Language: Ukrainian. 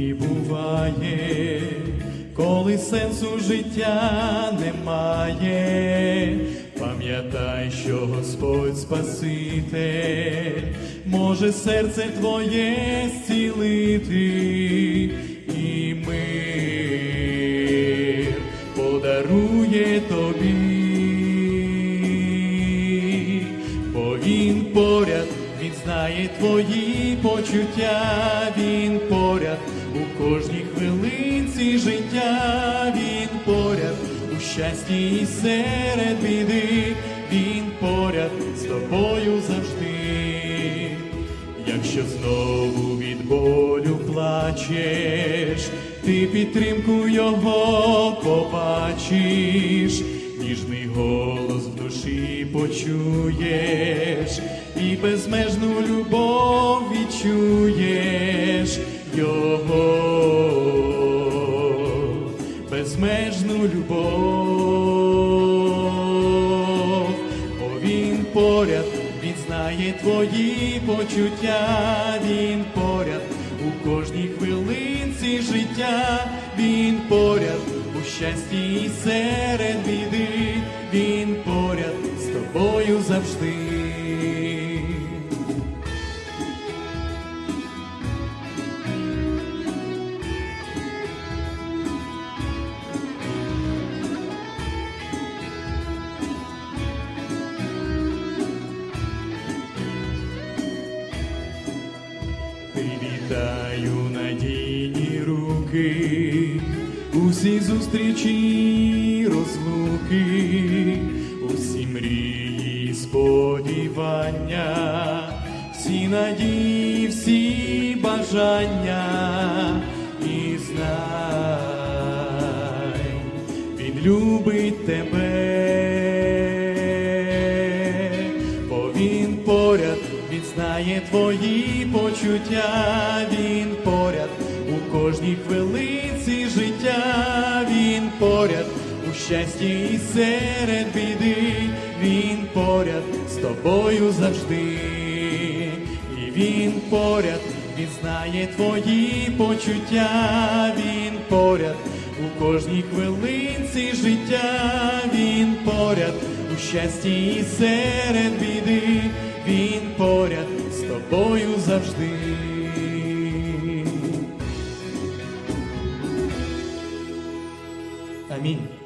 І буває, коли сенсу життя немає, пам'ятай, що Господь Спаситель може серце твоє зцілити і мир подарує тобі, знає твої почуття, він поряд. У кожній хвилинці життя, він поряд. У щасті і серед біди, він поряд. З тобою завжди. Якщо знову від болю плачеш, ти підтримку його побачиш, ніжний голос в душі почуєш, і безмежну любов відчуєш його, безмежну любов, бо він поряд, він знає твої почуття, він поряд у кожній хвилинці життя, він поряд у щасті і серед біди, він поряд з тобою завжди. Надійні руки, усі зустрічі розлуки, усі мрії, сподівання, всі надії, всі бажання і знай, він любить тебе, знає твої почуття, він поряд. У кожній хвилинці життя, він поряд. У щасті і серед біди, він поряд. З тобою завжди, і він поряд, він знає твої почуття, він поряд. У кожній хвилинці життя, він поряд. У щасті і серед біди, тобою завжди. Амінь.